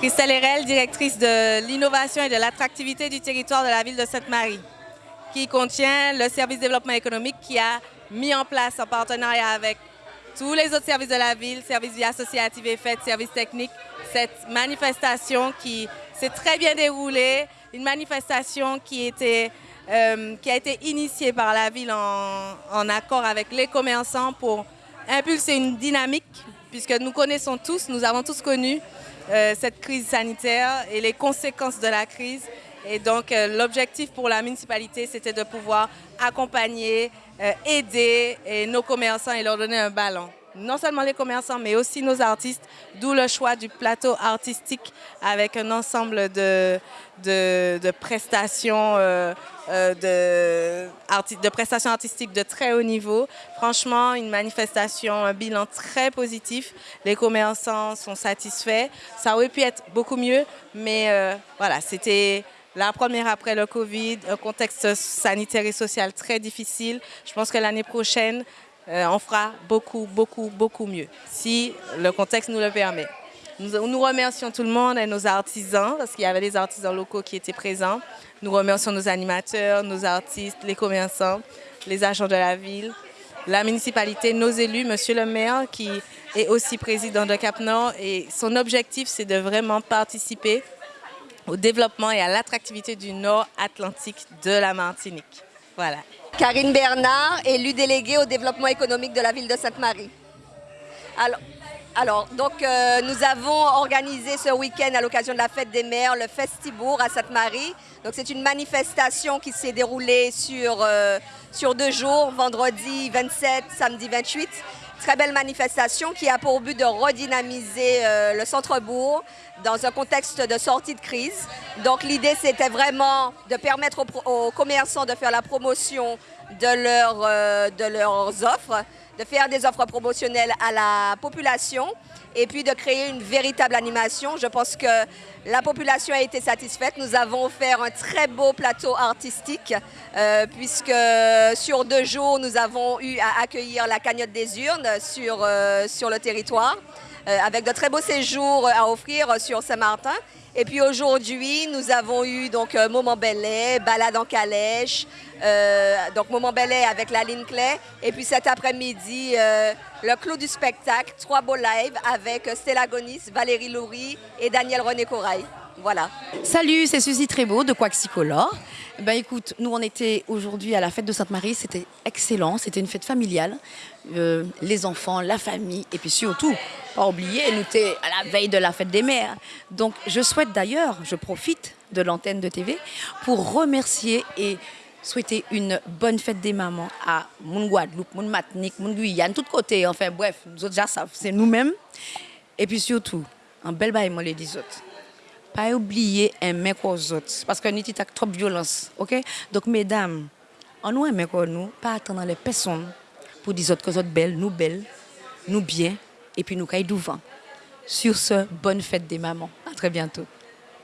Christelle Herel, directrice de l'innovation et de l'attractivité du territoire de la ville de Sainte-Marie, qui contient le service développement économique qui a mis en place en partenariat avec tous les autres services de la ville, services vie associative et fêtes, services techniques, cette manifestation qui s'est très bien déroulée, une manifestation qui, euh, a été initiée par la ville en accord avec les commerçants pour impulser une dynamique, puisque nous connaissons tous, nous avons tous connu euh, cette crise sanitaire et les conséquences de la crise. Et donc euh, l'objectif pour la municipalité, c'était de pouvoir accompagner, euh, aider nos commerçants et leur donner un ballon non seulement les commerçants, mais aussi nos artistes, d'où le choix du plateau artistique avec un ensemble de, de, prestations, euh, euh, prestations artistiques de très haut niveau. Franchement, une manifestation, un bilan très positif. Les commerçants sont satisfaits. Ça aurait pu être beaucoup mieux, mais euh, voilà, c'était... La première après le Covid, un contexte sanitaire et social très difficile. Je pense que l'année prochaine, euh, on fera beaucoup, beaucoup, beaucoup mieux, si le contexte nous le permet. Nous, remercions tout le monde et nos artisans, parce qu'il y avait des artisans locaux qui étaient présents. Nous remercions nos animateurs, nos artistes, les commerçants, les agents de la ville, la municipalité, nos élus, Monsieur le maire, qui est aussi président de Cap Nord. Et son objectif, c'est de vraiment participer au développement et à l'attractivité du Nord Atlantique de la Martinique. Voilà. Karine Bernard, élue déléguée au développement économique de la ville de Sainte-Marie. Alors, donc, euh, nous avons organisé ce week-end à l'occasion de la fête des mères le Festibourg à Sainte-Marie. Donc, c'est une manifestation qui s'est déroulée sur, euh, sur deux jours, vendredi 27, samedi 28. Très belle manifestation qui a pour but de redynamiser euh, le centre-bourg dans un contexte de sortie de crise. Donc l'idée c'était vraiment de permettre aux, commerçants de faire la promotion de, euh, de leurs offres, de faire des offres promotionnelles à la population et puis de créer une véritable animation. Je pense que la population a été satisfaite. Nous avons offert un très beau plateau artistique euh, puisque sur deux jours, nous avons eu à accueillir la cagnotte des urnes sur, euh, sur le territoire euh, avec de très beaux séjours à offrir sur Saint-Martin. Et puis aujourd'hui, nous avons eu donc Moment Belay, Balade en calèche, donc Moment Belay avec la ligne Clay. Et puis cet après-midi, le clou du spectacle, trois beaux lives avec Stella Gonis, Valérie Loury et Daniel René Corail. Voilà. Salut, c'est Suzy Trébeau de Quaxicolor. Ben écoute, nous on était aujourd'hui à la fête de Sainte-Marie, c'était excellent, c'était une fête familiale. Euh, les enfants, la famille, et puis surtout, pas oublier, nous étions à la veille de la fête des mères. Donc je souhaite d'ailleurs, je profite de l'antenne de TV pour remercier et souhaiter une bonne fête des mamans à mon Guadeloupe, mon Matinique, mon Guyane, tout côté. Enfin bref, nous autres déjà c'est nous-mêmes. Et puis surtout, un bel bail, moi les dis autres. Pas oublier aimer aux autres, parce que nous avons trop de violence, ok? Donc mesdames, on nous aime nous, pas attendre les personnes pour dire autres que autres belles, nous belles, nous bien, et puis nous caille devant. Sur ce, bonne fête des mamans. À très bientôt.